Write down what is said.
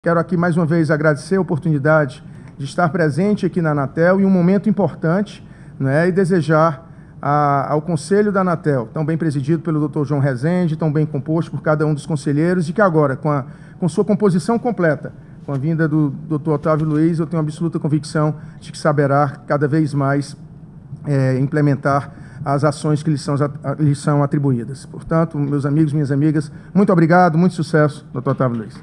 Quero aqui mais uma vez agradecer a oportunidade de estar presente aqui na Anatel em um momento importante né, e desejar a, ao Conselho da Anatel, tão bem presidido pelo Dr. João Rezende, tão bem composto por cada um dos conselheiros, e que agora, com, a, com sua composição completa, com a vinda do Dr. Otávio Luiz, eu tenho absoluta convicção de que saberá cada vez mais é, implementar as ações que lhe são, lhes são atribuídas. Portanto, meus amigos, minhas amigas, muito obrigado, muito sucesso, Dr. Otávio Luiz.